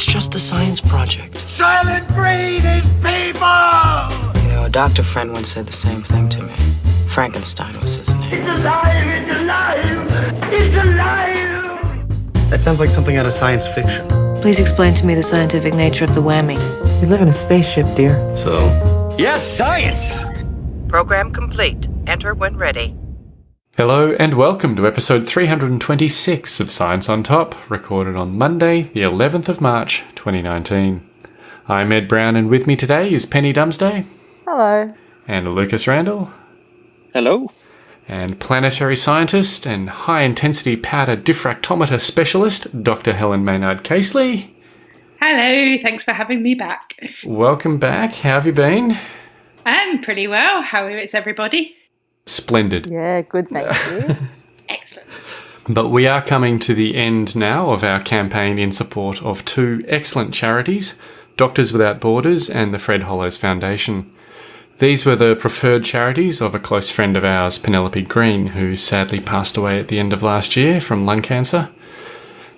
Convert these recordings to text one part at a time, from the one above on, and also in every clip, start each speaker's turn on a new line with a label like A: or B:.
A: It's just a science project.
B: Soylent Green is people!
A: You know, a doctor friend once said the same thing to me. Frankenstein was his name.
B: It's alive! It's alive! It's alive!
C: That sounds like something out of science fiction.
D: Please explain to me the scientific nature of the whammy.
A: We live in a spaceship, dear.
C: So?
E: Yes, science!
F: Program complete. Enter when ready.
G: Hello and welcome to episode 326 of Science on Top, recorded on Monday, the 11th of March, 2019. I'm Ed Brown and with me today is Penny Dumsday.
H: Hello.
G: And Lucas Randall.
I: Hello.
G: And planetary scientist and high intensity powder diffractometer specialist, Dr. Helen Maynard Casely.
H: Hello, thanks for having me back.
G: Welcome back. How have you been?
H: I'm pretty well. How is everybody?
G: Splendid.
J: Yeah, good, thank you.
H: Excellent.
G: But we are coming to the end now of our campaign in support of two excellent charities, Doctors Without Borders and the Fred Hollows Foundation. These were the preferred charities of a close friend of ours, Penelope Green, who sadly passed away at the end of last year from lung cancer.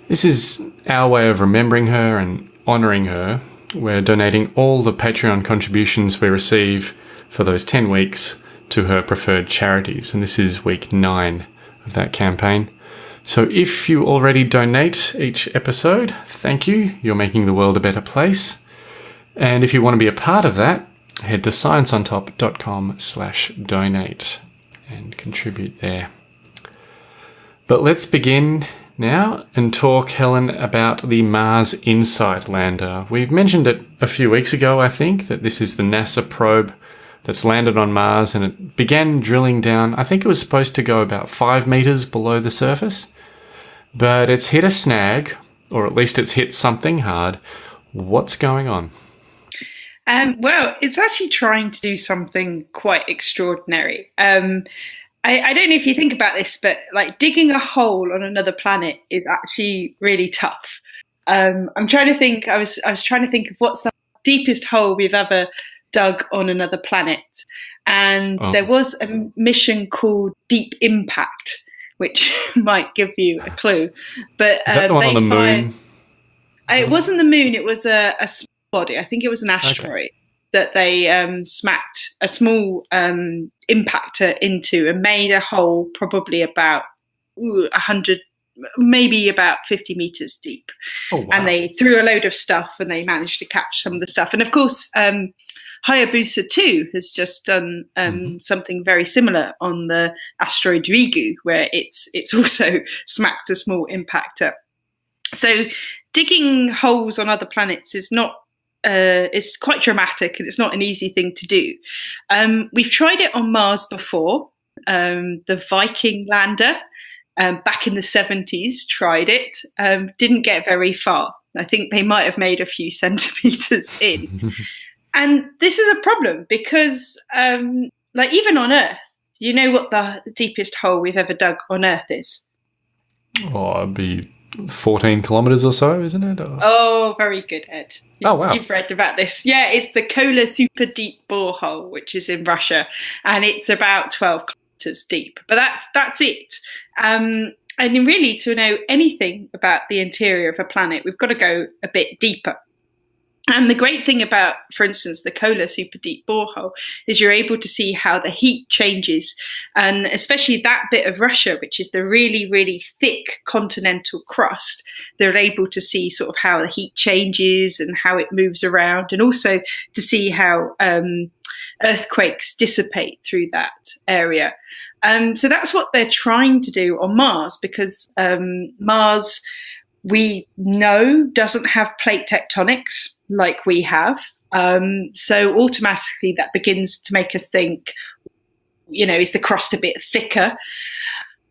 G: This is our way of remembering her and honouring her. We're donating all the Patreon contributions we receive for those 10 weeks to her preferred charities, and this is week nine of that campaign. So if you already donate each episode, thank you. You're making the world a better place. And if you want to be a part of that, head to scienceontop.com slash donate and contribute there. But let's begin now and talk, Helen, about the Mars InSight lander. We've mentioned it a few weeks ago, I think, that this is the NASA probe that's landed on Mars and it began drilling down. I think it was supposed to go about five meters below the surface, but it's hit a snag, or at least it's hit something hard. What's going on?
H: Um, well, it's actually trying to do something quite extraordinary. Um, I, I, don't know if you think about this, but like digging a hole on another planet is actually really tough. Um, I'm trying to think. I was I was trying to think of what's the deepest hole we've ever dug on another planet. And oh. there was a mission called Deep Impact, which might give you a clue. But
G: Is that uh, the one on the moon?
H: Fired, it wasn't the moon. It was a, a body. I think it was an asteroid okay. that they um, smacked a small um, impactor into and made a hole, probably about a hundred maybe about 50 meters deep. Oh, wow. And they threw a load of stuff and they managed to catch some of the stuff. And of course, um, Hayabusa 2 has just done um, mm-hmm. something very similar on the asteroid Ryugu, where it's it's also smacked a small impactor. So digging holes on other planets is not uh, it's quite dramatic and it's not an easy thing to do. Um, we've tried it on Mars before. Um, the Viking lander um, back in the 70s tried it, um, didn't get very far. I think they might have made a few centimeters in. And this is a problem because, um, like, even on Earth, you know what the deepest hole we've ever dug on Earth is?
G: Oh, it'd be 14 kilometers or so, isn't it? Or...
H: Oh, very good, Ed.
G: You, oh, wow.
H: You've read about this. Yeah, it's the Kola Super Deep Borehole, which is in Russia, and it's about 12 kilometers deep. But that's that's it. Um, and really, to know anything about the interior of a planet, we've got to go a bit deeper. And the great thing about, for instance, the Kola super deep borehole is you're able to see how the heat changes. And especially that bit of Russia, which is the really, really thick continental crust, they're able to see sort of how the heat changes and how it moves around, and also to see how um, earthquakes dissipate through that area. Um, so that's what they're trying to do on Mars because um, Mars we know doesn't have plate tectonics like we have. Um, so automatically that begins to make us think, you know, is the crust a bit thicker?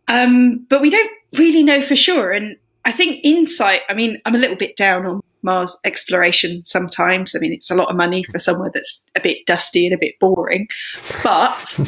H: Um, but we don't really know for sure. And I think InSight, I mean, I'm a little bit down on Mars exploration sometimes. I mean, it's a lot of money for somewhere that's a bit dusty and a bit boring. But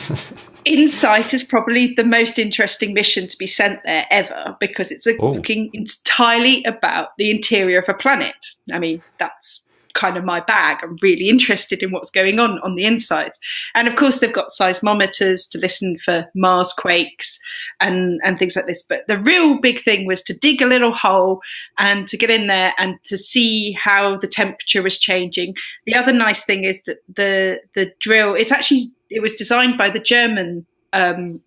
H: InSight is probably the most interesting mission to be sent there ever because it's oh. looking entirely about the interior of a planet. I mean, that's kind of my bag. I'm really interested in what's going on on the inside. And of course, they've got seismometers to listen for Mars quakes and, and things like this. But the real big thing was to dig a little hole and to get in there and to see how the temperature was changing. The other nice thing is that the the drill it's actually it was designed by the German um,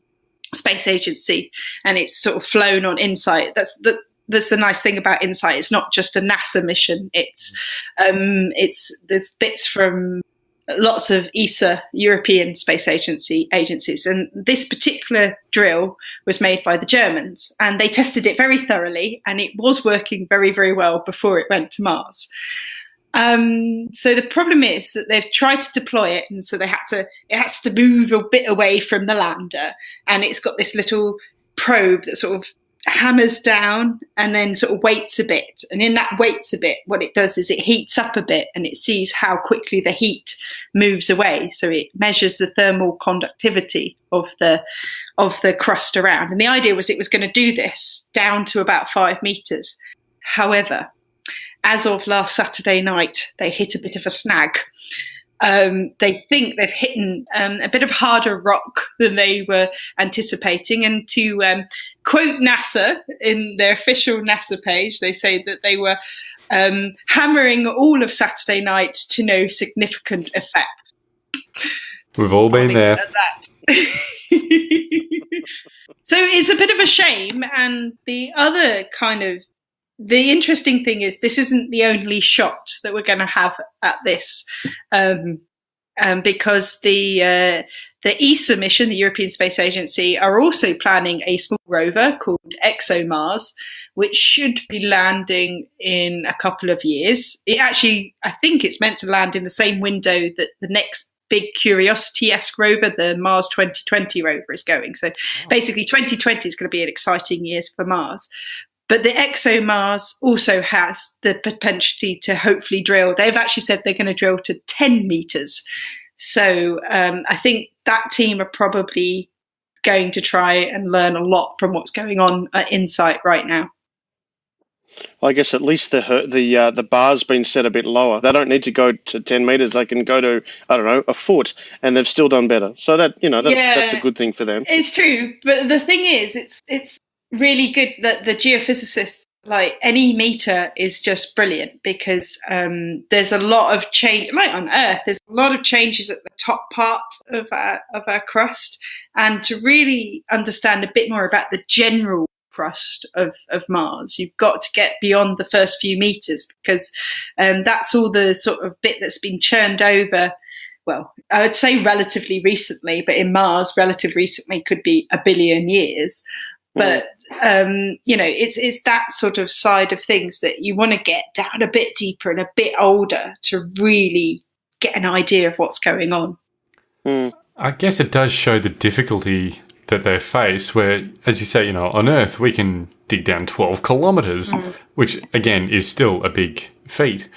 H: space agency and it's sort of flown on InSight. That's the that's the nice thing about InSight. It's not just a NASA mission. It's um, it's there's bits from lots of ESA, European Space Agency agencies, and this particular drill was made by the Germans, and they tested it very thoroughly, and it was working very very well before it went to Mars. Um, so the problem is that they've tried to deploy it, and so they had to. It has to move a bit away from the lander, and it's got this little probe that sort of hammers down and then sort of waits a bit. And in that waits a bit, what it does is it heats up a bit and it sees how quickly the heat moves away. So it measures the thermal conductivity of the of the crust around. And the idea was it was going to do this down to about five meters. However, as of last Saturday night, they hit a bit of a snag. Um, they think they've hit um, a bit of harder rock than they were anticipating. And to um, quote NASA in their official NASA page, they say that they were um, hammering all of Saturday night to no significant effect.
G: We've all been there.
H: so it's a bit of a shame. And the other kind of the interesting thing is this isn't the only shot that we're going to have at this um, um, because the uh, the ESA mission, the European Space Agency, are also planning a small rover called ExoMars, which should be landing in a couple of years. It actually, I think it's meant to land in the same window that the next big Curiosity-esque rover, the Mars 2020 rover, is going. So basically, 2020 is going to be an exciting year for Mars. But the ExoMars also has the potential to hopefully drill. They've actually said they're going to drill to 10 meters. So um, I think that team are probably going to try and learn a lot from what's going on at InSight right now.
E: I guess at least the the uh, the bar's been set a bit lower. They don't need to go to ten meters. They can go to I don't know a foot, and they've still done better. So that you know that, yeah, that's a good thing for them.
H: It's true, but the thing is, it's it's really good that the geophysicists like any meter is just brilliant because um, there's a lot of change like on earth there's a lot of changes at the top part of our, of our crust. And to really understand a bit more about the general crust of, of mars you've got to get beyond the first few meters because um, that's all the sort of bit that's been churned over. Well, I would say relatively recently, but in Mars, relative recently could be a billion years. But um, you know, it's it's that sort of side of things that you want to get down a bit deeper and a bit older to really get an idea of what's going on.
E: Mm.
G: I guess it does show the difficulty that they face, where, as you say, you know, on Earth we can dig down 12 kilometers, mm. which again is still a big feat,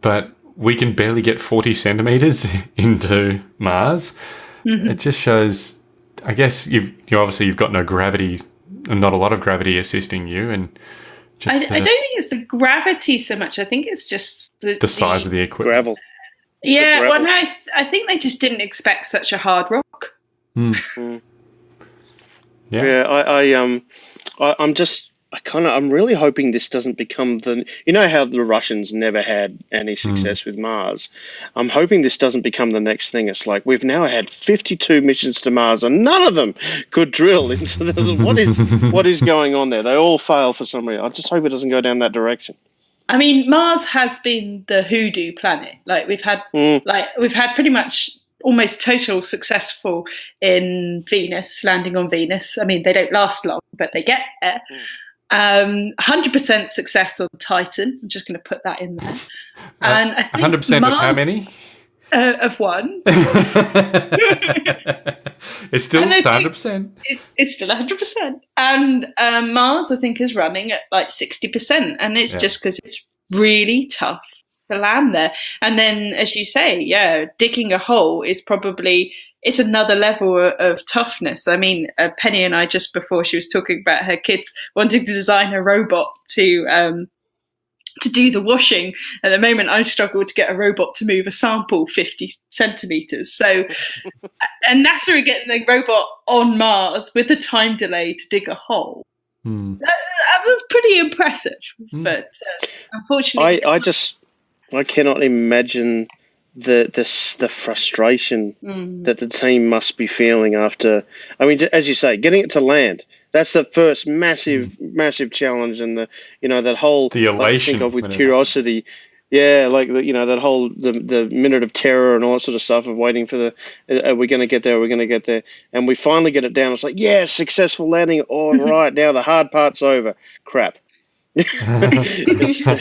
G: but we can barely get 40 centimeters into Mars. Mm -hmm. It just shows, I guess you've, you obviously you've got no gravity not a lot of gravity assisting you and
H: I, I, don't think it's the gravity so much. I think it's just the,
G: the size the, of the equipment.
E: Gravel.
H: Yeah, gravel. well, I, I think they just didn't expect such a hard rock.
G: Mm.
E: Yeah, yeah. I, I um, I, I'm just I kind of I'm really hoping this doesn't become the you know how the Russians never had any hmm. success mm. with Mars. I'm hoping this doesn't become the next thing. It's like we've now had 52 missions to Mars and none of them could drill into the what is what is going on there? They all fail for some reason. I just hope it doesn't go down that direction.
H: I mean, Mars has been the hoodoo planet. Like we've had mm. like we've had pretty much almost total successful in Venus, landing on Venus. I mean, they don't last long, but they get there. Mm. Um, 100% success on Titan. I'm just going to put that in there. Uh, and think
G: 100% Mars, of how many?
H: Uh, of one.
G: it's still it's 100%.
H: It, it's still 100%. And um, Mars, I think, is running at like 60%. And it's yeah. just because it's really tough to land there. And then, as you say, yeah, digging a hole is probably it's another level of, of toughness. I mean, uh, Penny and I just before she was talking about her kids wanting to design a robot to um, to do the washing. At the moment, I struggle to get a robot to move a sample 50 centimeters. So, and NASA are getting the robot on Mars with a time delay to dig a hole.
G: Mm.
H: That, that was pretty impressive.
G: Mm.
H: But uh, unfortunately,
E: I, I just I cannot imagine the the the frustration
H: Mm.
E: that the team must be feeling after. I mean, as you say, getting it to land. That's the first massive, massive challenge, and the you know that whole
G: The
E: like,
G: elation
E: think of with curiosity. Yeah, like the, you know that whole the the minute of terror and all that sort of stuff of waiting for the uh, are we going to get there? Are we going to get there? And we finally get it down. It's like yeah, successful landing. All right, now the hard part's over. Crap.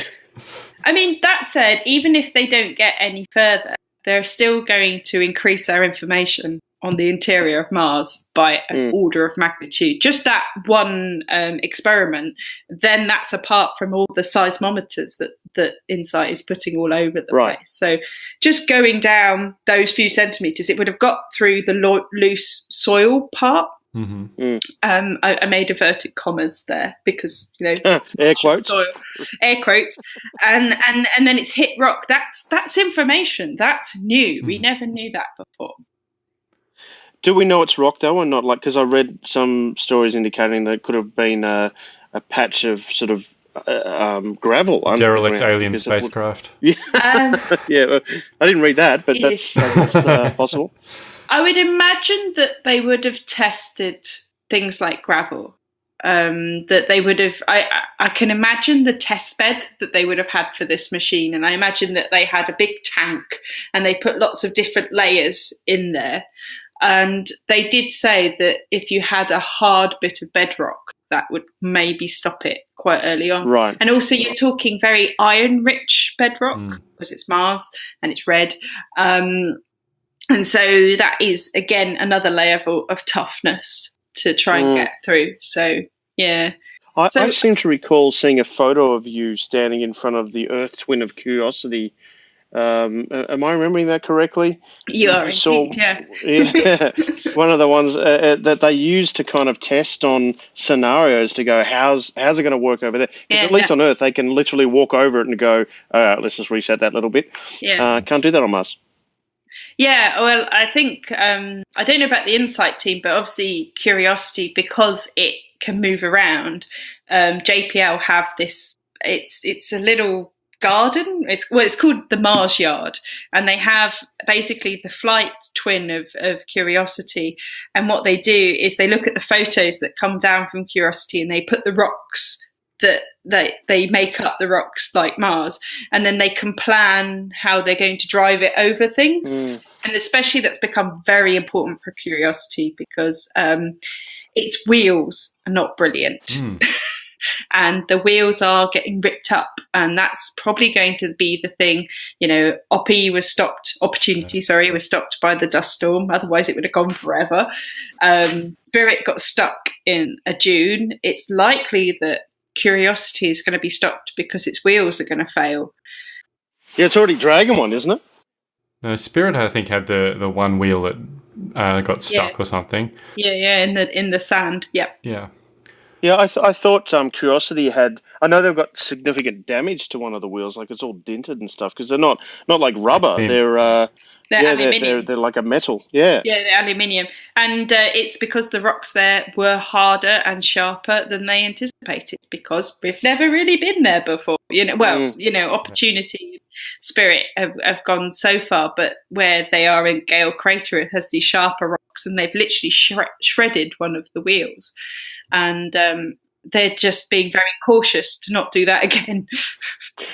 H: I mean, that said, even if they don't get any further, they're still going to increase our information on the interior of Mars by an
E: Mm.
H: order of magnitude. Just that one um, experiment, then that's apart from all the seismometers that that Insight is putting all over the
E: Right.
H: place. So, just going down those few centimeters, it would have got through the lo- loose soil part.
G: Hmm
H: Um, I, I made inverted commas there because you know
E: Ah, air quotes.
H: soil, air quotes, and and and then it's hit rock. That's that's information. That's new. We
G: Mhm.
H: never knew that before.
E: Do we know it's rock though, or not? Like, because I read some stories indicating that it could have been a, a patch of sort of uh, um, gravel. under the
G: Derelict alien
E: because it would-
G: spacecraft.
H: Um,
E: yeah, well, I didn't read that, but that's, that's uh, possible.
H: I would imagine that they would have tested things like gravel. Um, that they would have. I, I I can imagine the test bed that they would have had for this machine, and I imagine that they had a big tank and they put lots of different layers in there. And they did say that if you had a hard bit of bedrock, that would maybe stop it quite early on.
E: Right.
H: And also, you're talking very iron rich bedrock
G: Mm.
H: because it's Mars and it's red. Um, and so that is, again, another level of toughness to try and
E: Mm.
H: get through. So, yeah.
E: I,
H: So-
E: I seem to recall seeing a photo of you standing in front of the Earth twin of Curiosity. Um, am I remembering that correctly?
H: You are
E: So-
H: indeed, yeah.
E: Yeah, one of the ones uh, uh, that they use to kind of test on scenarios to go, how's how's it going to work over there?
H: Yeah,
E: at least
H: yeah.
E: on Earth, they can literally walk over it and go, all right, let's just reset that little bit.
H: Yeah.
E: Uh, can't do that on Mars.
H: Yeah, well, I think um, I don't know about the Insight team, but obviously Curiosity because it can move around. Um, JPL have this. It's it's a little garden. It's well, it's called the Mars Yard, and they have basically the flight twin of of Curiosity. And what they do is they look at the photos that come down from Curiosity, and they put the rocks that they they make up the rocks like Mars, and then they can plan how they're going to drive it over things.
E: Mm.
H: and especially that's become very important for curiosity because um, its wheels are not brilliant.
G: Mm.
H: and the wheels are getting ripped up and that's probably going to be the thing. You know oppie was stopped opportunity sorry was stopped by the dust storm otherwise it would have gone forever. Um, spirit got stuck in a dune. It's likely that curiosity is going to be stopped because its wheels are going to fail
E: Yeah, it's already dragging one, isn't it?
G: No, Spirit, I think, had the, the one wheel that uh, got stuck
H: Yeah.
G: or something.
H: yeah yeah in the in the sand yep
G: Yeah.
E: Yeah, I, th- I thought um, Curiosity had. I know they've got significant damage to one of the wheels, like it's all dented and stuff, because they're not not like rubber. They're uh,
H: they're
E: yeah, they're, they're they're like a metal. Yeah.
H: Yeah, the aluminium, and uh, it's because the rocks there were harder and sharper than they anticipated. Because we've never really been there before. You know, well,
E: Mm.
H: you know, opportunity, spirit have, have gone so far, but where they are in Gale Crater, it has these sharper rocks, and they've literally shred- shredded one of the wheels, and um, they're just being very cautious to not do that again.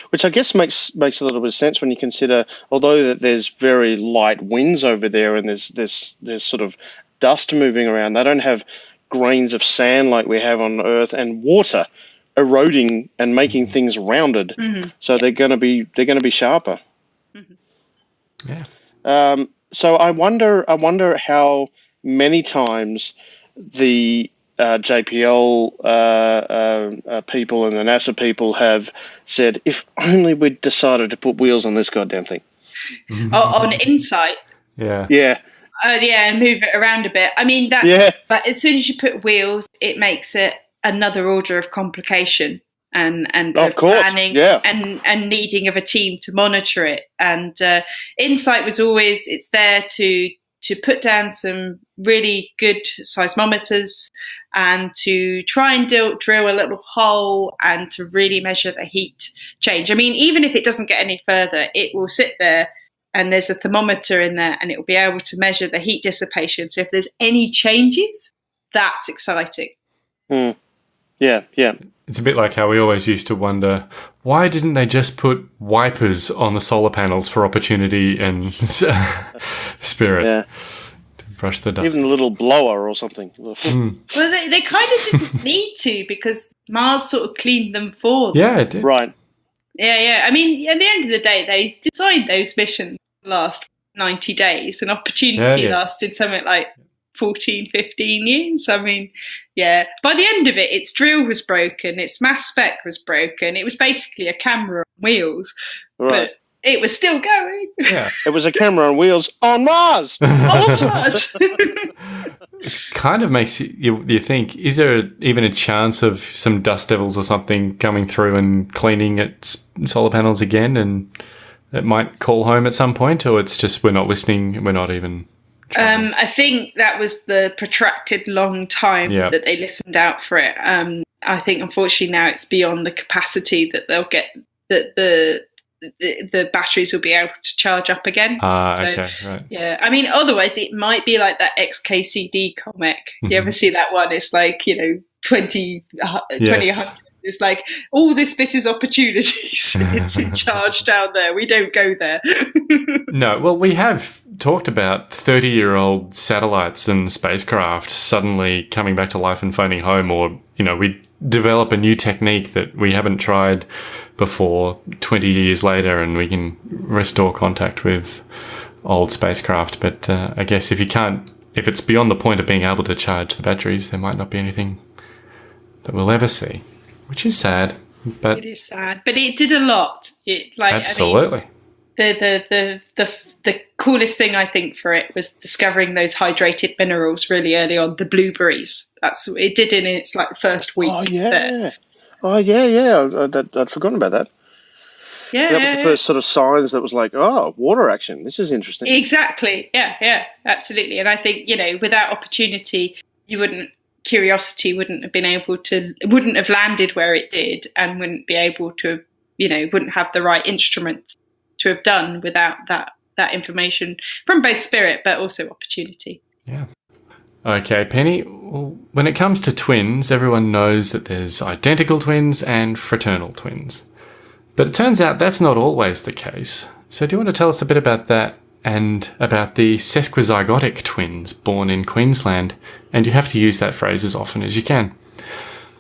E: Which I guess makes makes a little bit of sense when you consider, although that there's very light winds over there and there's there's there's sort of dust moving around. They don't have grains of sand like we have on Earth and water eroding and making things rounded.
H: Mhm.
E: So they're going to be they're going to be sharper.
G: Yeah.
E: Um, so I wonder I wonder how many times the uh, JPL uh, uh, uh, people and the NASA people have said, if only we'd decided to put wheels on this goddamn thing.
H: O- on Insight,
G: Yeah.
E: Yeah,
H: uh, yeah, and move it around a bit. I mean, that's
E: yeah,
H: But as soon as you put wheels, it makes it another order of complication. and and
E: Of course,
H: planning
E: yeah.
H: and and needing of a team to monitor it. And uh, Insight was always it's there to to put down some really good seismometers and to try and drill, drill a little hole and to really measure the heat change. I mean, even if it doesn't get any further, it will sit there and there's a thermometer in there and it will be able to measure the heat dissipation. So if there's any changes, that's exciting.
E: Hmm. Yeah, yeah.
G: It's a bit like how we always used to wonder why didn't they just put wipers on the solar panels for opportunity and spirit
E: Yeah.
G: to brush the dust?
E: Even a little blower or something.
G: Mm.
H: Well, they, they kind of didn't need to because Mars sort of cleaned them for them.
G: Yeah, it did.
E: Right.
H: Yeah, yeah. I mean, at the end of the day, they designed those missions to last 90 days, and Opportunity
G: Yeah, yeah.
H: lasted something like 14, 15 years. I mean, yeah. By the end of it, its drill was broken, its mass spec was broken. It was basically a camera on wheels,
E: Right.
H: but it was still going.
G: Yeah.
E: It was a camera on wheels on Mars.
H: On Mars.
G: It kind of makes you, you, you think is there even a chance of some dust devils or something coming through and cleaning its solar panels again and it might call home at some point or it's just we're not listening we're not even trying.
H: Um, I think that was the protracted long time
G: Yeah.
H: that they listened out for it. Um, I think unfortunately now it's beyond the capacity that they'll get that the, the the batteries will be able to charge up again.
G: ah
H: so-
G: okay right
H: Yeah, I mean, otherwise it might be like that XKCD comic. You ever see that one? It's like you know 20, uh, 20
G: Yes.
H: 100. It's like all this bit is opportunities. it's in charge down there. We don't go there.
G: no well we have talked about 30 year old satellites and spacecraft suddenly coming back to life and phoning home or you know we develop a new technique that we haven't tried before 20 years later and we can restore contact with old spacecraft but uh, i guess if you can't if it's beyond the point of being able to charge the batteries there might not be anything that we'll ever see which is sad but
H: it is sad, but it did a lot. It like I mean,
G: absolutely
H: the, the the the the coolest thing I think for it was discovering those hydrated minerals really early on. The blueberries. That's it did in its like first oh, week.
E: Oh
H: there.
E: yeah. Oh yeah, yeah. I, that, I'd forgotten about that.
H: yeah.
E: That was the first sort of signs that was like, oh, water action. This is interesting.
H: Exactly. Yeah. Yeah. Absolutely. And I think you know, without opportunity, you wouldn't. Curiosity wouldn't have been able to, wouldn't have landed where it did, and wouldn't be able to, you know, wouldn't have the right instruments to have done without that that information from both spirit but also opportunity.
G: Yeah. Okay, Penny. When it comes to twins, everyone knows that there's identical twins and fraternal twins. But it turns out that's not always the case. So, do you want to tell us a bit about that and about the sesquizygotic twins born in Queensland? And you have to use that phrase as often as you can.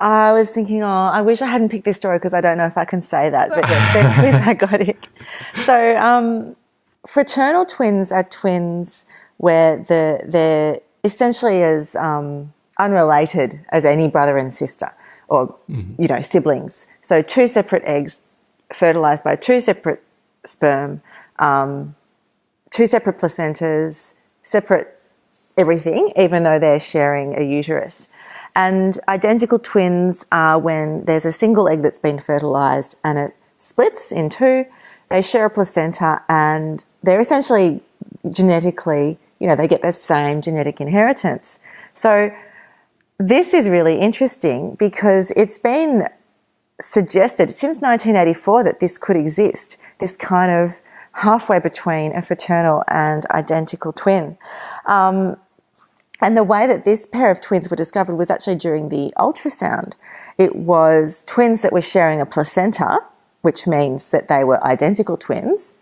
D: I was thinking, oh, I wish I hadn't picked this story because I don't know if I can say that, but sesquizygotic. So, um, fraternal twins are twins where the they're essentially as um, unrelated as any brother and sister, or you know, siblings. So, two separate eggs fertilized by two separate sperm, um, two separate placentas, separate everything, even though they're sharing a uterus. And identical twins are when there's a single egg that's been fertilized and it splits in two. They share a placenta and they're essentially genetically, you know, they get the same genetic inheritance. So this is really interesting because it's been suggested since 1984 that this could exist, this kind of halfway between a fraternal and identical twin. Um, and the way that this pair of twins were discovered was actually during the ultrasound. It was twins that were sharing a placenta, which means that they were identical twins,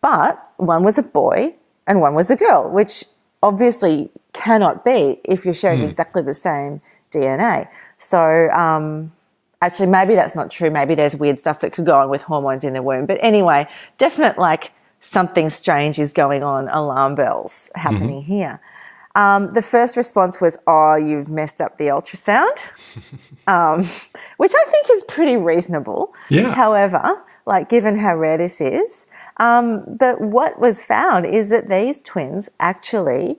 D: but one was a boy and one was a girl, which obviously cannot be if you're sharing exactly the same DNA. So, um, actually, maybe that's not true. Maybe there's weird stuff that could go on with hormones in the womb. But anyway, definite like something strange is going on, alarm bells happening here. Um, the first response was, "Oh, you've messed up the ultrasound," um, which I think is pretty reasonable.
G: Yeah.
D: However, like given how rare this is, um, but what was found is that these twins actually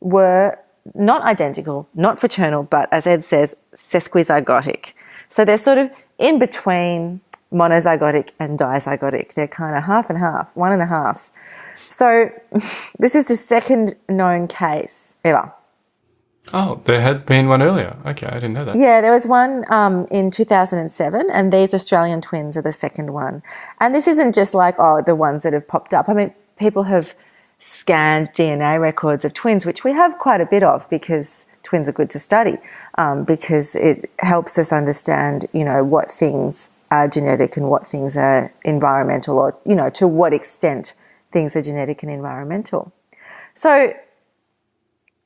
D: were not identical, not fraternal, but as Ed says, sesquizygotic. So they're sort of in between monozygotic and dizygotic. They're kind of half and half, one and a half. So this is the second known case ever.
G: Oh, there had been one earlier. Okay, I didn't know that.
D: Yeah, there was one um, in 2007, and these Australian twins are the second one. And this isn't just like, oh, the ones that have popped up. I mean, people have scanned DNA records of twins, which we have quite a bit of because twins are good to study, um, because it helps us understand, you know, what things are genetic and what things are environmental, or, you know, to what extent things are genetic and environmental. So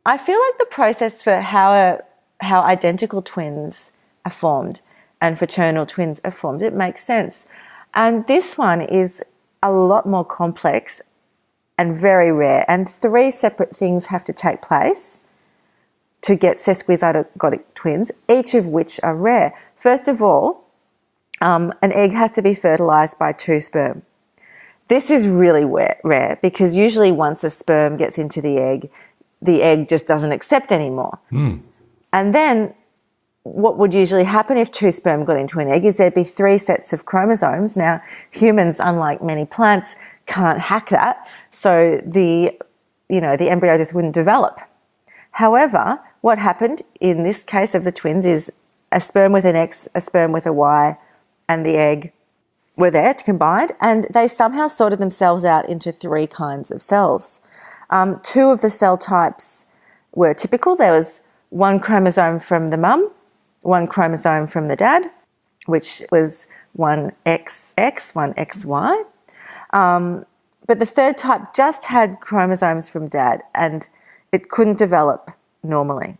D: I feel like the process for how a, how identical twins are formed and fraternal twins are formed, it makes sense. And this one is a lot more complex and very rare. And three separate things have to take place to get sesquizygotic twins, each of which are rare. First of all, um, an egg has to be fertilized by two sperm. This is really rare because usually once a sperm gets into the egg, the egg just doesn't accept anymore.
G: Mm.
D: And then what would usually happen if two sperm got into an egg is there'd be three sets of chromosomes. Now, humans, unlike many plants, can't hack that. So the, you know, the embryo just wouldn't develop. However, what happened in this case of the twins is a sperm with an X, a sperm with a Y, and the egg were there combined, and they somehow sorted themselves out into three kinds of cells. Um, two of the cell types were typical. There was one chromosome from the mum, one chromosome from the dad, which was one XX, one XY. Um, but the third type just had chromosomes from dad and it couldn't develop normally.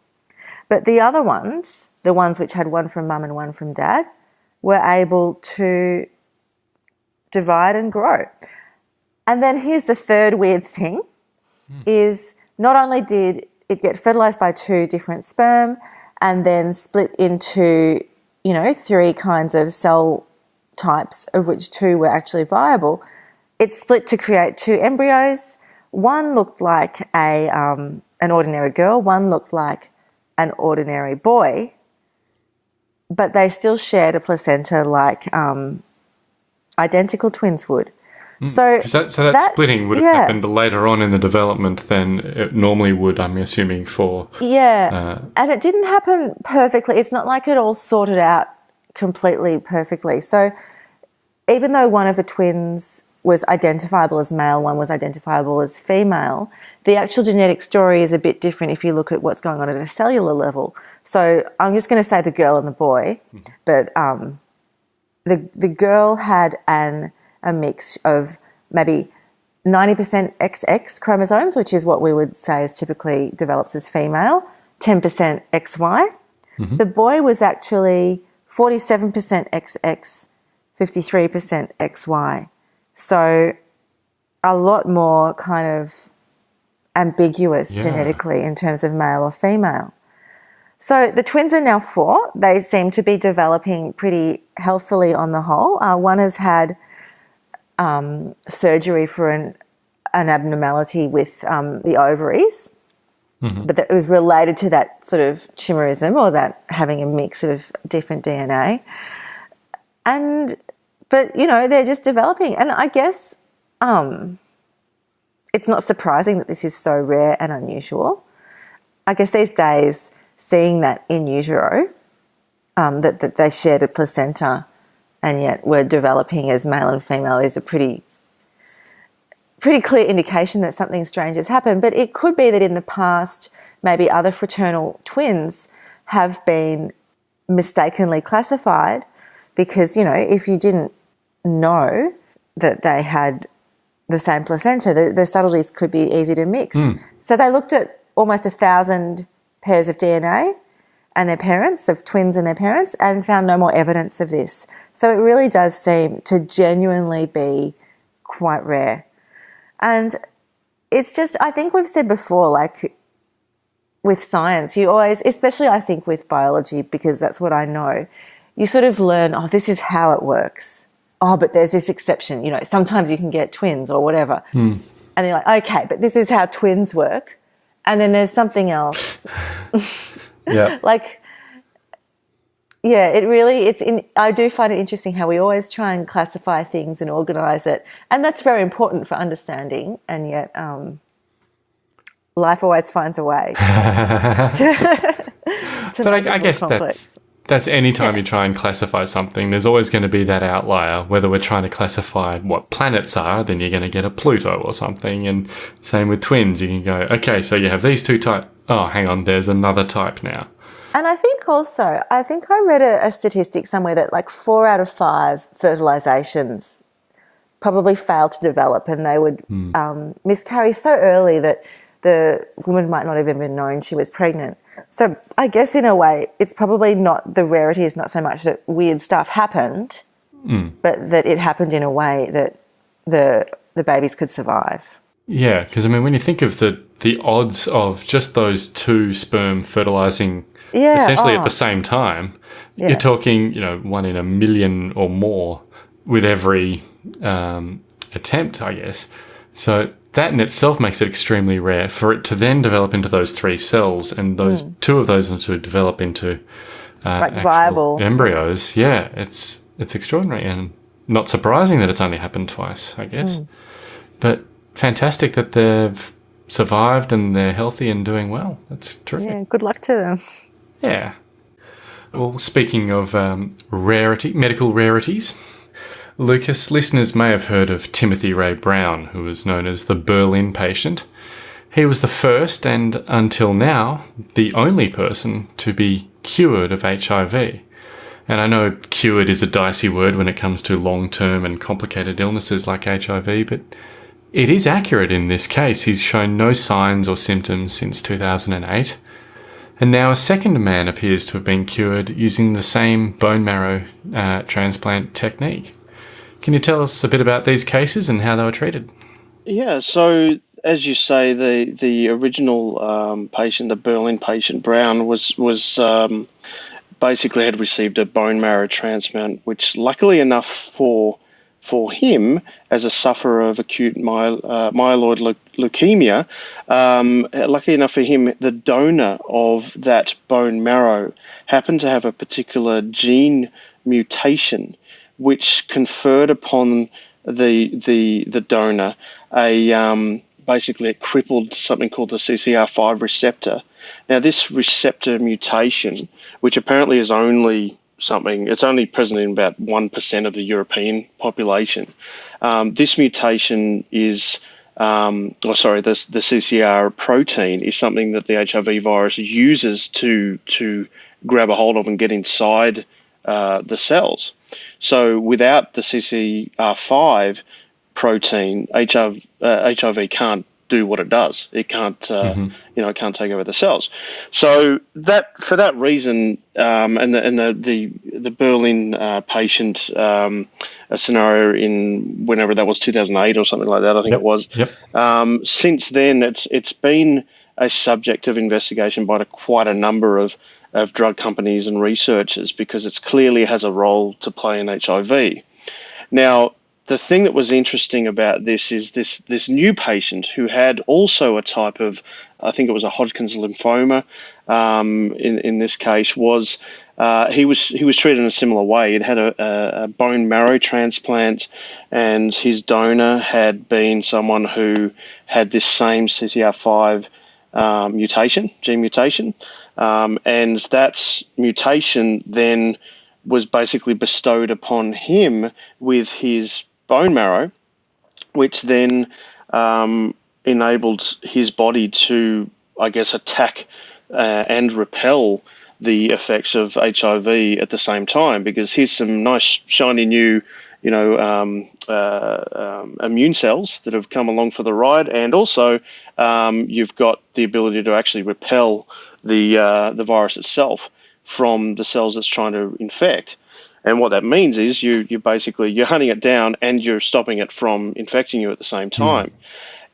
D: But the other ones, the ones which had one from mum and one from dad, were able to divide and grow. And then here's the third weird thing mm. is not only did it get fertilized by two different sperm and then split into, you know, three kinds of cell types of which two were actually viable, it split to create two embryos. One looked like a, um, an ordinary girl, one looked like an ordinary boy, but they still shared a placenta like um, identical twins would.
G: Mm. So, that, so that, that, splitting would have yeah. happened later on in the development than it normally would, I'm assuming, for.
D: Yeah. Uh, and it didn't happen perfectly. It's not like it all sorted out completely perfectly. So even though one of the twins was identifiable as male, one was identifiable as female, the actual genetic story is a bit different if you look at what's going on at a cellular level. So I'm just going to say the girl and the boy, mm-hmm. but um, the the girl had an a mix of maybe 90% XX chromosomes, which is what we would say is typically develops as female, 10% XY. Mm-hmm. The boy was actually 47% XX, 53% XY. So a lot more kind of ambiguous yeah. genetically in terms of male or female. So the twins are now four. They seem to be developing pretty healthily on the whole. Uh, one has had um, surgery for an, an abnormality with um, the ovaries, mm-hmm. but that it was related to that sort of chimerism or that having a mix of different DNA. And but you know they're just developing, and I guess um, it's not surprising that this is so rare and unusual. I guess these days, seeing that in utero, um, that, that they shared a placenta and yet were developing as male and female is a pretty pretty clear indication that something strange has happened. But it could be that in the past, maybe other fraternal twins have been mistakenly classified because, you know, if you didn't know that they had the same placenta, the, the subtleties could be easy to mix. Mm. So they looked at almost a thousand pairs of DNA and their parents, of twins and their parents, and found no more evidence of this. So it really does seem to genuinely be quite rare. And it's just, I think we've said before, like with science, you always, especially I think with biology, because that's what I know, you sort of learn, oh, this is how it works oh, but there's this exception. You know, sometimes you can get twins or whatever.
G: Mm.
D: And you're like, okay, but this is how twins work. And then there's something else.
G: yeah.
D: like, yeah, it really it's in. I do find it interesting how we always try and classify things and organize it, and that's very important for understanding. And yet, um, life always finds a way. to,
G: to but I, I guess complex. that's that's any time yeah. you try and classify something, there's always going to be that outlier. Whether we're trying to classify what planets are, then you're going to get a Pluto or something. And same with twins, you can go, okay, so you have these two types. Oh, hang on, there's another type now.
D: And I think also, I think I read a, a statistic somewhere that like four out of five fertilizations probably fail to develop and they would mm. um, miscarry so early that the woman might not have even known she was pregnant. So I guess in a way, it's probably not the rarity is not so much that weird stuff happened, mm. but that it happened in a way that the the babies could survive.
G: Yeah, because I mean, when you think of the the odds of just those two sperm fertilizing yeah, essentially oh. at the same time, yeah. you're talking you know one in a million or more with every um, attempt, I guess. So that in itself makes it extremely rare for it to then develop into those three cells and those mm. two of those to develop into uh, like viable embryos. Yeah, it's it's extraordinary and not surprising that it's only happened twice, I guess. Mm. But fantastic that they've survived and they're healthy and doing well. That's terrific.
D: Yeah, good luck to them.
G: Yeah. Well, speaking of um, rarity, medical rarities, Lucas, listeners may have heard of Timothy Ray Brown, who was known as the Berlin patient. He was the first and, until now, the only person to be cured of HIV. And I know cured is a dicey word when it comes to long term and complicated illnesses like HIV, but it is accurate in this case. He's shown no signs or symptoms since 2008. And now a second man appears to have been cured using the same bone marrow uh, transplant technique. Can you tell us a bit about these cases and how they were treated?
E: Yeah, so as you say, the the original um, patient, the Berlin patient Brown, was was um, basically had received a bone marrow transplant, which luckily enough for for him as a sufferer of acute my, uh, myeloid le- leukemia, um, lucky enough for him, the donor of that bone marrow happened to have a particular gene mutation which conferred upon the the the donor a um, basically it crippled something called the CCR5 receptor. Now this receptor mutation, which apparently is only something, it's only present in about one percent of the European population. Um, this mutation is um, oh, sorry, the, the CCR protein is something that the HIV virus uses to to grab a hold of and get inside uh, the cells. So without the CCR5 protein, HIV, uh, HIV can't do what it does. It can't, uh, mm-hmm. you know, it can't take over the cells. So that, for that reason, um, and the and the the, the Berlin uh, patient um, scenario in whenever that was 2008 or something like that, I think
G: yep.
E: it was.
G: Yep.
E: Um, since then, it's it's been a subject of investigation by quite a number of of drug companies and researchers because it clearly has a role to play in HIV. Now, the thing that was interesting about this is this this new patient who had also a type of, I think it was a Hodgkin's lymphoma. Um, in in this case, was uh, he was he was treated in a similar way. He'd had a, a, bone marrow transplant, and his donor had been someone who had this same CCR5 um, mutation, gene mutation. Um, and that mutation then was basically bestowed upon him with his bone marrow, which then um, enabled his body to, I guess, attack uh, and repel the effects of HIV at the same time. Because here's some nice, shiny new, you know, um, uh, um, immune cells that have come along for the ride, and also um, you've got the ability to actually repel the uh, the virus itself from the cells it's trying to infect. And what that means is you you basically you're hunting it down and you're stopping it from infecting you at the same hmm. time. Mm.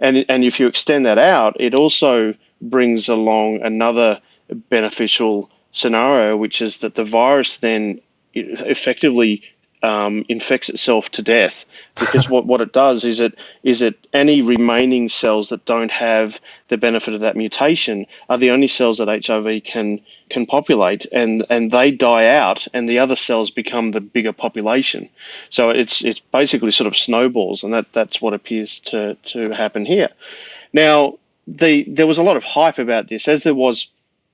E: And and if you extend that out, it also brings along another beneficial scenario, which is that the virus then effectively um, infects itself to death. Because what, what it does is it is it any remaining cells that don't have the benefit of that mutation are the only cells that HIV can can populate and and they die out and the other cells become the bigger population. So it's it's basically sort of snowballs and that that's what appears to to happen here. Now the there was a lot of hype about this as there was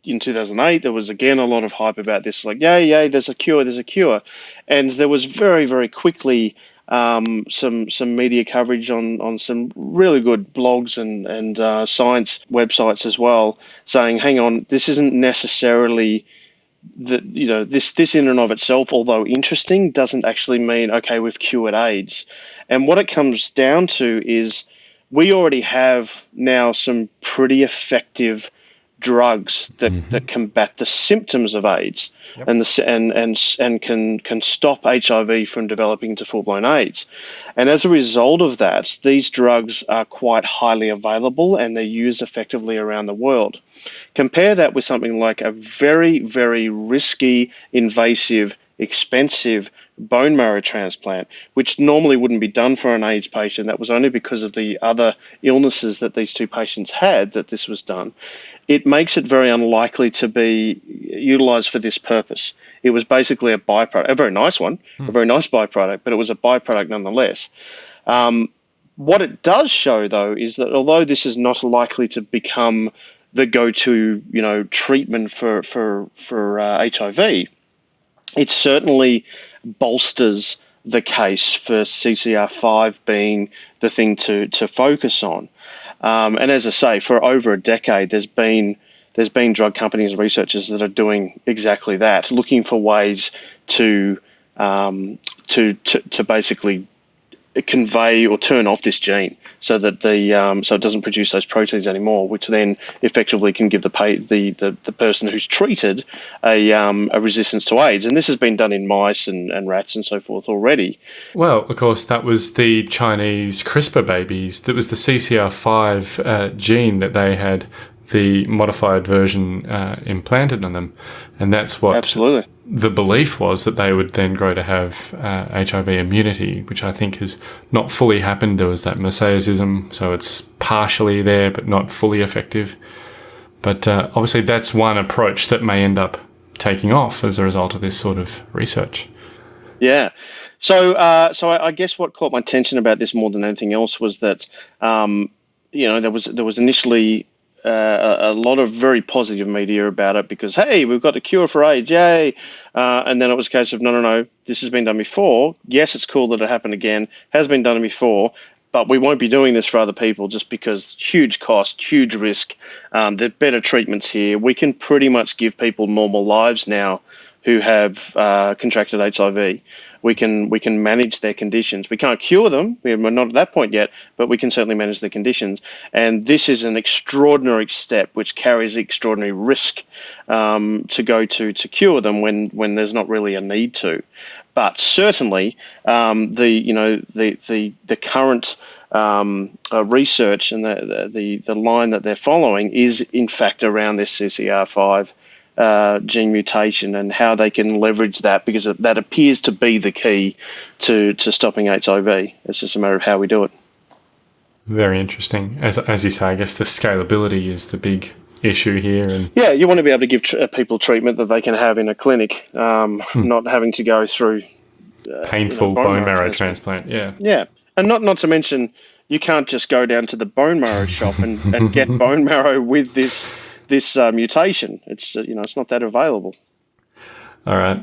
E: in 2008, there was again a lot of hype about this, like, yay, yay, there's a cure, there's a cure. And there was very, very quickly um, some some media coverage on, on some really good blogs and, and uh, science websites as well, saying, hang on, this isn't necessarily that you know this this in and of itself, although interesting, doesn't actually mean okay we've cured AIDS. And what it comes down to is we already have now some pretty effective drugs that, mm-hmm. that combat the symptoms of AIDS yep. and the and and and can can stop HIV from developing into full blown AIDS. And as a result of that, these drugs are quite highly available and they're used effectively around the world. Compare that with something like a very very risky, invasive, expensive bone marrow transplant, which normally wouldn't be done for an AIDS patient. That was only because of the other illnesses that these two patients had that this was done it makes it very unlikely to be utilized for this purpose. It was basically a byproduct, a very nice one, hmm. a very nice byproduct, but it was a byproduct nonetheless. Um, what it does show, though, is that although this is not likely to become the go-to, you know, treatment for for for uh, HIV, it certainly bolsters the case for CCR5 being the thing to to focus on. Um, and as I say, for over a decade, there's been there's been drug companies and researchers that are doing exactly that, looking for ways to um, to, to to basically convey or turn off this gene so that the um, so it doesn't produce those proteins anymore, which then effectively can give the pay, the, the, the person who's treated a, um, a resistance to AIDS. And this has been done in mice and, and rats and so forth already.
G: Well, of course, that was the Chinese CRISPR babies. That was the CCR5 uh, gene that they had the modified version uh, implanted on them, and that's what
E: absolutely
G: the belief was that they would then grow to have uh, HIV immunity, which I think has not fully happened. There was that mosaicism, so it's partially there but not fully effective. But uh, obviously, that's one approach that may end up taking off as a result of this sort of research.
E: Yeah. So, uh, so I, I, guess what caught my attention about this more than anything else was that, um, you know, there was there was initially uh, a, lot of very positive media about it because hey, we've got a cure for AIDS, yay! Uh, and then it was a case of no, no, no, this has been done before. Yes, it's cool that it happened again. Has been done before, but we won't be doing this for other people just because huge cost, huge risk. Um, there are better treatments here. We can pretty much give people normal lives now who have uh, contracted HIV we can we can manage their conditions. We can't cure them. We're not at that point yet, but we can certainly manage the conditions. And this is an extraordinary step which carries extraordinary risk um, to go to to cure them when when there's not really a need to. But certainly, um, the you know the the the current um, uh, research and the, the the line that they're following is in fact around this CCR5 uh, gene mutation and how they can leverage that because that appears to be the key to, to stopping HIV. It's just a matter of how we do it.
G: Very interesting. As, as you say, I guess the scalability is the big issue here. And
E: yeah, you want to be able to give tr- uh, people treatment that they can have in a clinic, um, hmm. not having to go through
G: uh, painful you know, bone, bone, marrow, marrow transplant. transplant.
E: Yeah, yeah, and not not to mention you can't just go down to the bone marrow shop and, and get bone marrow with this this uh, mutation. It's uh, you know it's not that available.
G: All right.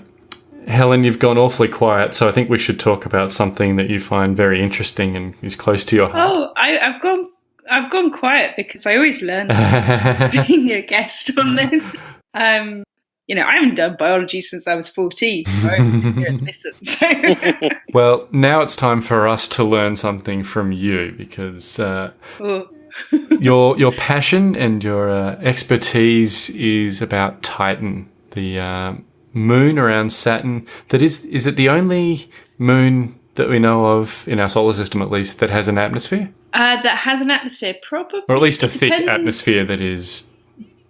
G: Helen, you've gone awfully quiet, so I think we should talk about something that you find very interesting and is close to your heart.
H: Oh, I, have gone, I've gone quiet because I always learn being a guest on this. Um, you know, I haven't done biology since I was 14.
G: So. well, now it's time for us to learn something from you because uh, your your passion and your uh, expertise is about Titan, the uh, moon around Saturn. That is, is it the only moon that we know of in our solar system, at least, that has an atmosphere?
H: Uh, that has an atmosphere, probably,
G: or at least a thick atmosphere that is.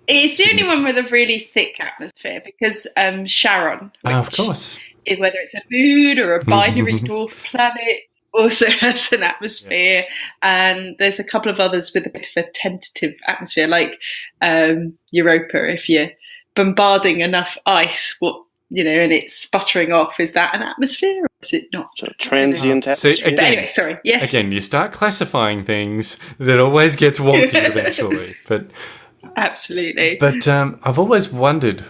H: It's the only one with a really thick atmosphere because um, Charon.
G: Oh, of course
H: whether it's a moon or a binary dwarf planet, also has an atmosphere, and there's a couple of others with a bit of a tentative atmosphere, like um, Europa. If you're bombarding enough ice, what you know, and it's sputtering off, is that an atmosphere or is it not?
E: So transient atmosphere.
G: So again,
H: anyway, sorry. Yes.
G: Again, you start classifying things that always gets wonky eventually. But
H: absolutely.
G: But um, I've always wondered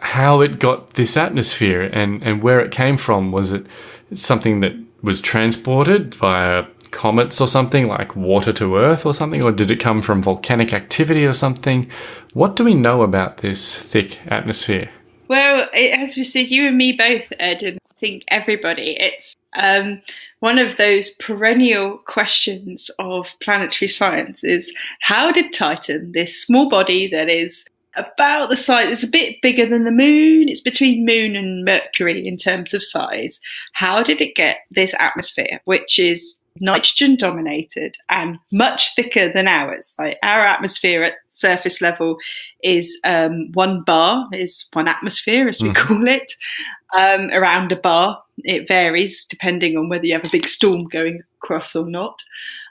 G: how it got this atmosphere and, and where it came from. Was it something that was transported via comets or something like water to Earth or something, or did it come from volcanic activity or something? What do we know about this thick atmosphere?
H: Well, as we said, you and me both, Ed, and I think everybody. It's um, one of those perennial questions of planetary science: is how did Titan, this small body that is about the size, it's a bit bigger than the Moon. It's between Moon and Mercury in terms of size. How did it get this atmosphere, which is nitrogen dominated and much thicker than ours. Like our atmosphere at surface level is um, one bar, is one atmosphere as we mm. call it, um, around a bar. It varies depending on whether you have a big storm going across or not.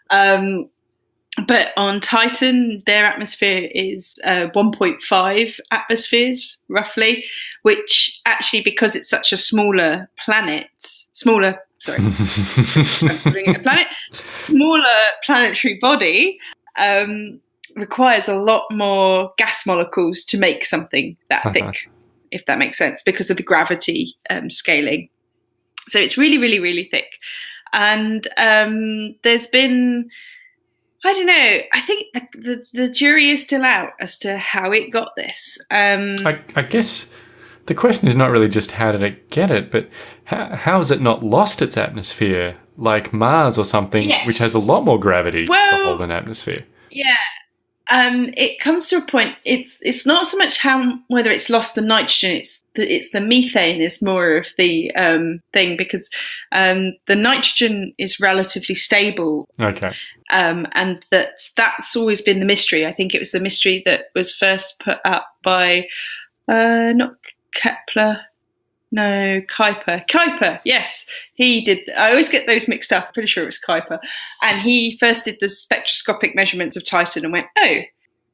H: Um, but on Titan, their atmosphere is uh, 1.5 atmospheres roughly, which actually, because it's such a smaller planet, smaller sorry, a planet, smaller planetary body um, requires a lot more gas molecules to make something that uh-huh. thick, if that makes sense, because of the gravity um, scaling. So it's really, really, really thick. And um, there's been, I don't know, I think the, the, the, jury is still out as to how it got this. Um,
G: I, I guess the question is not really just how did it get it, but how, how has it not lost its atmosphere like Mars or something, yes. which has a lot more gravity well, to hold an atmosphere?
H: Yeah. Um, it comes to a point. It's it's not so much how whether it's lost the nitrogen. It's the, it's the methane is more of the um, thing because um, the nitrogen is relatively stable.
G: Okay.
H: Um, and that that's always been the mystery. I think it was the mystery that was first put up by uh, not Kepler. No, Kuiper. Kuiper, yes. He did. I always get those mixed up. Pretty sure it was Kuiper. And he first did the spectroscopic measurements of Titan and went, oh,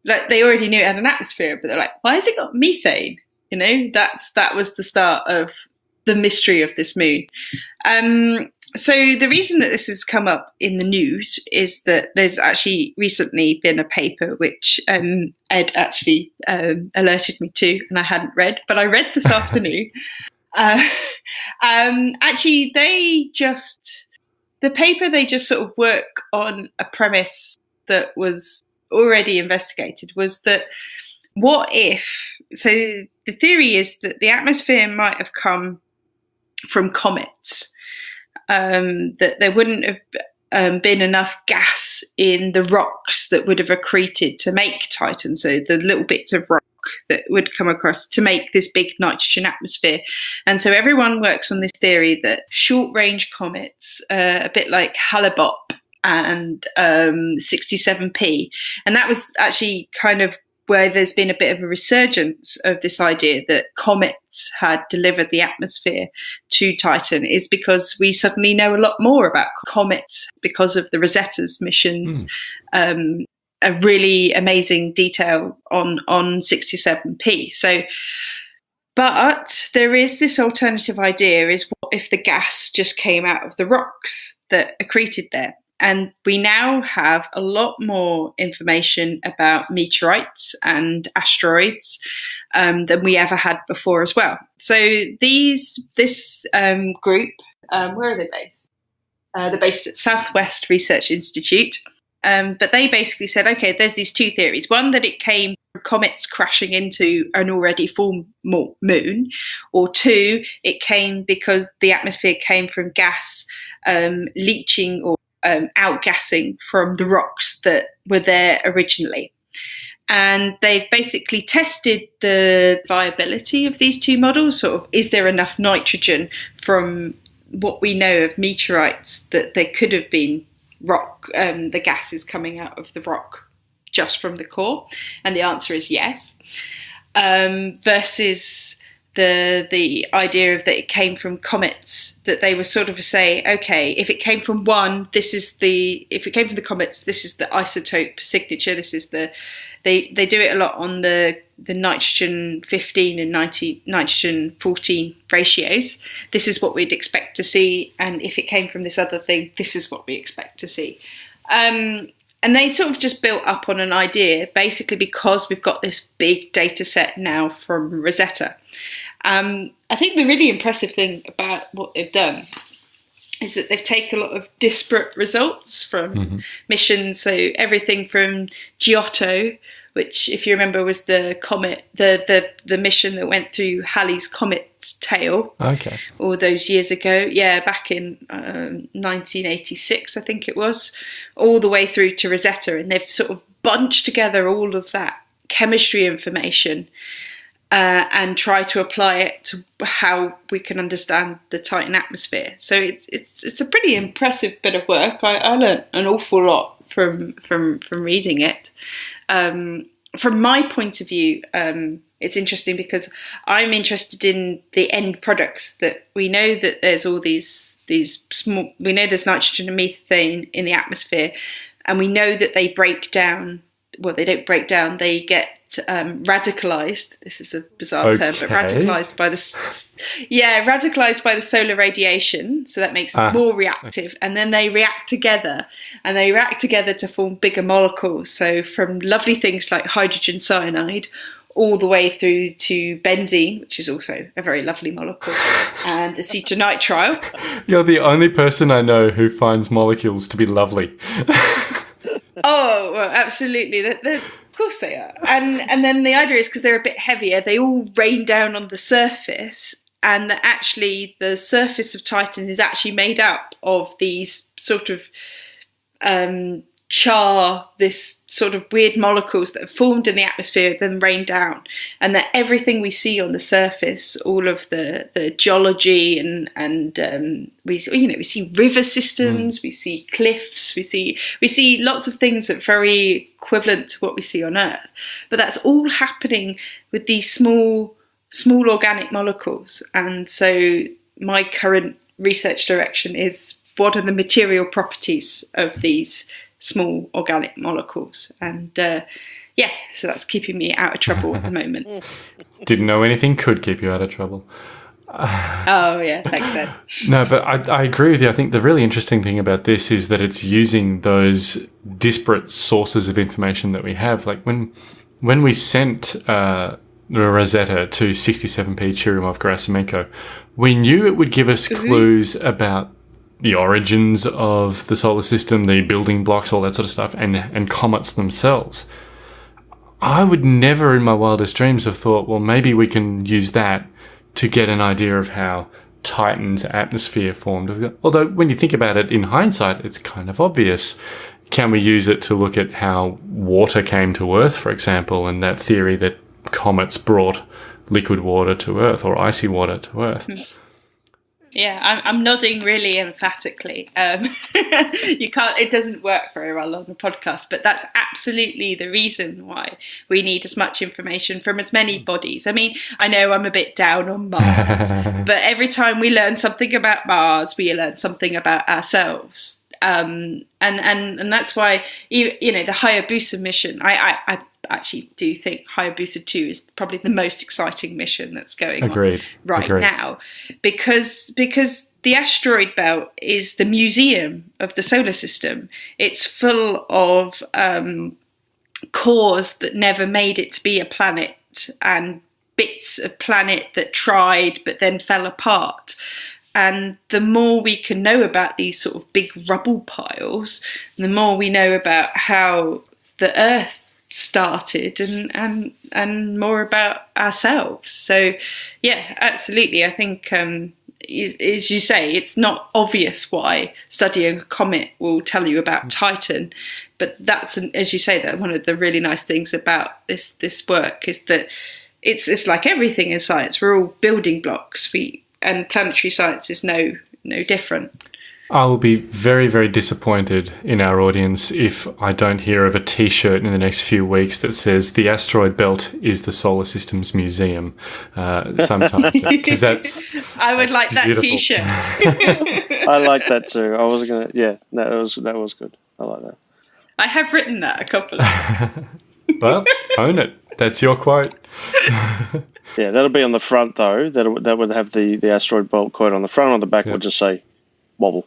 H: like they already knew it had an atmosphere, but they're like, why has it got methane? You know, that's that was the start of the mystery of this moon. Um, so the reason that this has come up in the news is that there's actually recently been a paper which um, Ed actually um, alerted me to, and I hadn't read, but I read this afternoon. Uh, um, actually, they just the paper they just sort of work on a premise that was already investigated was that what if so the theory is that the atmosphere might have come from comets um, that there wouldn't have um, been enough gas in the rocks that would have accreted to make Titan. So the little bits of rock that would come across to make this big nitrogen atmosphere. And so everyone works on this theory that short range comets, uh, a bit like Hale-Bopp and um, 67P, and that was actually kind of where there's been a bit of a resurgence of this idea that comets had delivered the atmosphere to Titan is because we suddenly know a lot more about comets because of the Rosetta's missions. Mm. Um, a really amazing detail on on 67p. So, but there is this alternative idea: is what if the gas just came out of the rocks that accreted there? And we now have a lot more information about meteorites and asteroids um, than we ever had before as well. So these this um, group, um, where are they based? Uh, they're based at Southwest Research Institute. Um, but they basically said, okay, there's these two theories. One that it came from comets crashing into an already full moon, or two, it came because the atmosphere came from gas um, leaching or um, outgassing from the rocks that were there originally. And they've basically tested the viability of these two models. Sort of, is there enough nitrogen from what we know of meteorites that there could have been rock, um, the gases coming out of the rock just from the core? And the answer is yes. Um, versus the the idea of that it came from comets that they were sort of say okay if it came from one this is the if it came from the comets this is the isotope signature this is the they they do it a lot on the the nitrogen 15 and 90, nitrogen 14 ratios. This is what we'd expect to see and if it came from this other thing this is what we expect to see. Um, and they sort of just built up on an idea basically because we've got this big data set now from rosetta um, I think the really impressive thing about what they've done is that they've taken a lot of disparate results from mm-hmm. missions. So everything from Giotto, which, if you remember, was the comet, the the the mission that went through Halley's comet tail.
G: Okay.
H: All those years ago, yeah, back in um, 1986, I think it was, all the way through to Rosetta, and they've sort of bunched together all of that chemistry information uh, and try to apply it to how we can understand the Titan atmosphere. So it's it's it's a pretty impressive bit of work. I, I learned an awful lot from from from reading it. Um, from my point of view, um, it's interesting because I'm interested in the end products. That we know that there's all these these small. We know there's nitrogen and methane in the atmosphere, and we know that they break down. Well, they don't break down. They get um, radicalized. This is a bizarre okay. term, but radicalized by the yeah, radicalized by the solar radiation. So that makes them ah, more reactive, and then they react together, and they react together to form bigger molecules. So from lovely things like hydrogen cyanide. All the way through to benzene, which is also a very lovely molecule, and acetonitrile.
G: You're the only person I know who finds molecules to be lovely.
H: oh, well, absolutely. Course they are. And and then the idea is because they're a bit heavier, they all rain down on the surface, and that actually the surface of Titan is actually made up of these sort of um, char, this sort of weird molecules that have formed in the atmosphere, then rain down, and that everything we see on the surface, all of the the geology and and um, we you know we see river systems, mm. we see cliffs, we see we see lots of things that are very equivalent to what we see on Earth, but that's all happening with these small small organic molecules, and so my current research direction is what are the material properties of these small organic molecules. And uh, yeah, so that's keeping me out of trouble at the moment.
G: Didn't know anything could keep you out of trouble.
H: oh yeah, thanks Ben.
G: no, but I, I agree with you. I think the really interesting thing about this is that it's using those disparate sources of information that we have. Like when when we sent uh, Rosetta to 67P Churyumov-Gerasimenko, we knew it would give us mm-hmm. clues about the origins of the solar system, the building blocks, all that sort of stuff, and, and comets themselves. I would never in my wildest dreams have thought, well, maybe we can use that to get an idea of how Titan's atmosphere formed. Although, when you think about it in hindsight, it's kind of obvious. Can we use it to look at how water came to Earth, for example, and that theory that comets brought liquid water to Earth or icy water to Earth? Hmm.
H: Yeah, I'm, I'm nodding really emphatically. Um, you can't; it doesn't work very well on the podcast, but that's absolutely the reason why we need as much information from as many bodies. I mean, I know I'm a bit down on Mars, but every time we learn something about Mars, we learn something about ourselves. Um, and and and that's why you, you know the Hayabusa mission. I, I, I actually do think Hayabusa 2 is probably the most exciting mission that's going Agreed. on right Agreed. now because because the asteroid belt is the museum of the solar system. It's full of um, cores that never made it to be a planet and bits of planet that tried but then fell apart. And the more we can know about these sort of big rubble piles, the more we know about how the Earth started and and and more about ourselves. So yeah absolutely. I think um as you say it's not obvious why studying a comet will tell you about mm. titan but that's an, as you say that one of the really nice things about this this work is that it's it's like everything in science. We're all building blocks. We and planetary science is no no different
G: I will be very, very disappointed in our audience if I don't hear of a t shirt in the next few weeks that says the asteroid belt is the solar system's museum uh, sometime. Because that's.
H: I would
G: that's
H: like that t shirt.
E: I like that too. I was gonna, yeah, that was that was good. I like that.
H: I have written that a couple of
G: well, own it. That's your quote.
E: Yeah, that'll be on the front though. That that would have the the asteroid belt quote on the front. On the back
G: Yep.
E: would just say wobble.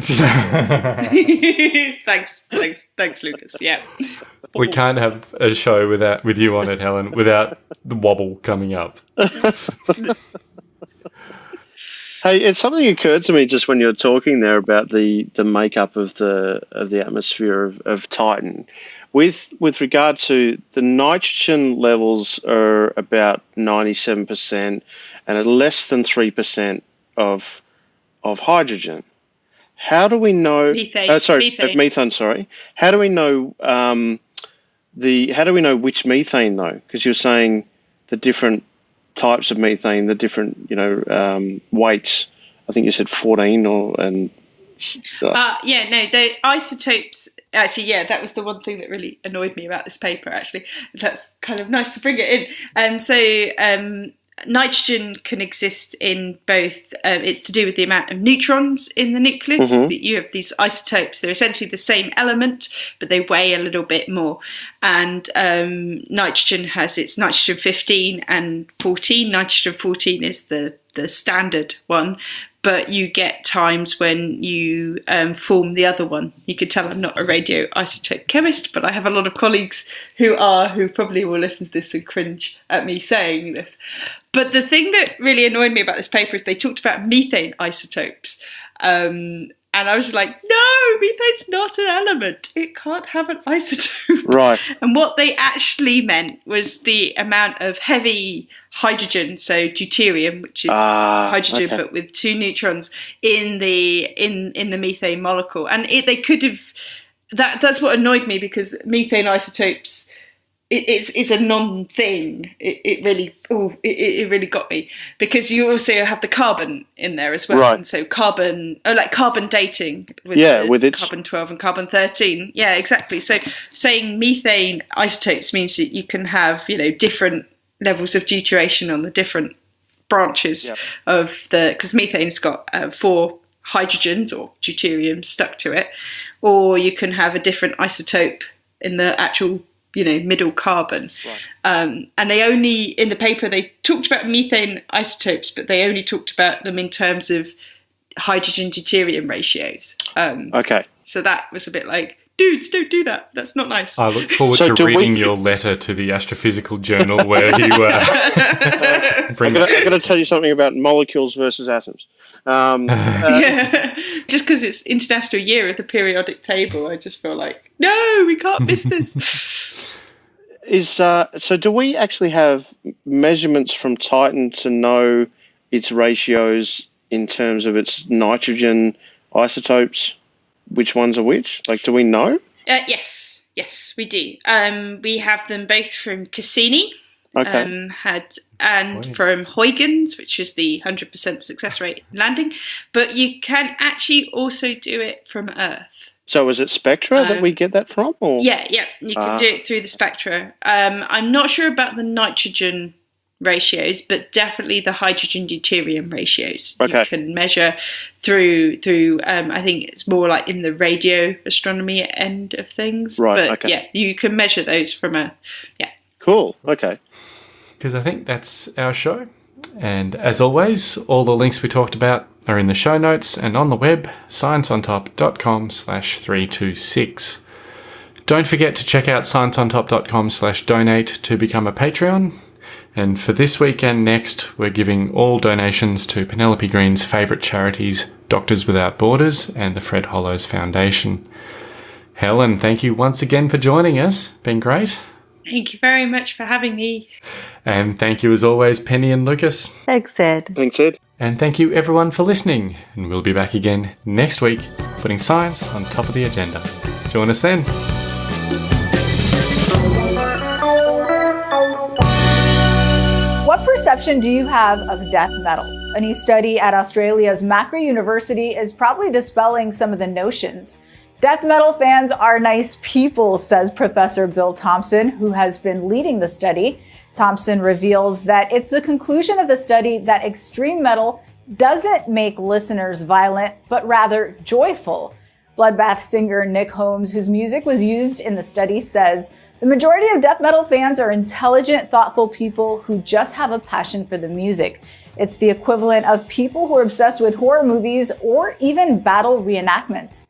H: thanks, thanks, thanks, Lucas. Yeah.
G: we can't have a show without with you on it, Helen, without the wobble coming up.
E: Hey, it's something occurred to me just when you were talking there about the, the makeup of the of the atmosphere of, of Titan. With with regard to the nitrogen levels are about ninety seven percent and at less than three percent of of hydrogen. How do we know?
H: Methane,
E: uh, sorry,
H: methane.
E: methane. methane. Sorry. How do we know um, the? How do we know which methane though? Because you're saying the different types of methane, the different you know um, weights. I think you said fourteen or and uh,
H: Uh, yeah, no, the isotopes. Actually, yeah, that was the one thing that really annoyed me about this paper. Actually, that's kind of nice to bring it in. Um, so um, nitrogen can exist in both. Um, it's to do with the amount of neutrons in the nucleus.
E: Mhm.
H: That you have these isotopes. They're essentially the same element, but they weigh a little bit more. And um, nitrogen has its nitrogen 15 and 14. Nitrogen 14 is the the standard one, but you get times when you um, form the other one. You could tell I'm not a radioisotope chemist, but I have a lot of colleagues who are, who probably will listen to this and cringe at me saying this. But the thing that really annoyed me about this paper is they talked about methane isotopes. Um, and I was like, no, methane's not an element. It can't have an isotope.
E: right.
H: And what they actually meant was the amount of heavy hydrogen, so deuterium, which is
E: Ah,
H: hydrogen
E: okay.
H: but with two neutrons in the in in the methane molecule. And it, they could have that that's what annoyed me because methane isotopes it, it's it's a non-thing. It, it really oh it, it really got me because you also have the carbon in there as well.
E: Right.
H: And so carbon oh like carbon dating with
E: Yeah,
H: the
E: with its-
H: carbon 12 and carbon 13. Yeah, exactly. So saying methane isotopes means that you can have, you know, different levels of deuteration on the different branches
E: Yep.
H: of the because methane's got uh, four hydrogens or deuterium stuck to it or you can have a different isotope in the actual you know middle carbon um, and they only in the paper they talked about methane isotopes but they only talked about them in terms of hydrogen deuterium ratios um,
E: Okay.
H: so that was a bit like dudes don't do that that's not nice
G: I look forward
E: So
G: to
E: do we-
G: reading your letter to the Astrophysical Journal where you uh, bring
E: I'm going to tell you something about molecules versus atoms. Um, uh,
H: yeah. Just because it's International Year of the Periodic Table, I just feel like, no, we can't miss this.
E: is uh, so? Do we actually have measurements from Titan to know its ratios in terms of its nitrogen isotopes? Which ones are which? Like, do we know?
H: uh, yes, yes, we do. Um, we have them both from Cassini.
E: Okay.
H: Um, had and
G: Huygens.
H: from Huygens, which is the hundred percent success rate landing, but you can actually also do it from Earth.
E: so is it Spectra that
H: um,
E: we get that from? Or?
H: Yeah, yeah, you can
E: Ah.
H: do it through the spectra. Um, I'm not sure about the nitrogen ratios, but definitely the hydrogen deuterium ratios.
E: Okay.
H: You can measure through through. Um, I think it's more like in the radio astronomy end of things.
E: Right,
H: But
E: okay.
H: yeah, you can measure those from a yeah.
E: Cool. Okay.
G: because I think that's our show. And as always, all the links we talked about are in the show notes and on the web, scienceontop.com slash 326. Don't forget to check out scienceontop.com slash donate to become a Patreon. And for this week and next, we're giving all donations to Penelope Green's favourite charities, Doctors Without Borders and the Fred Hollows Foundation. Helen, thank you once again for joining us. Been great.
H: Thank you very much for having me.
G: And thank you as always, Penny and Lucas.
D: Thanks, Ed.
E: Thanks, Ed.
G: And thank you everyone for listening. And we'll be back again next week, putting science on top of the agenda. Join us then.
I: Perception do you have of death metal? A new study at Australia's Macquarie University is probably dispelling some of the notions. Death metal fans are nice people, says Professor Bill Thompson, who has been leading the study. Thompson reveals that it's the conclusion of the study that extreme metal doesn't make listeners violent, but rather joyful. Bloodbath singer Nick Holmes, whose music was used in the study, says the majority of death metal fans are intelligent, thoughtful people who just have a passion for the music. It's the equivalent of people who are obsessed with horror movies or even battle reenactments.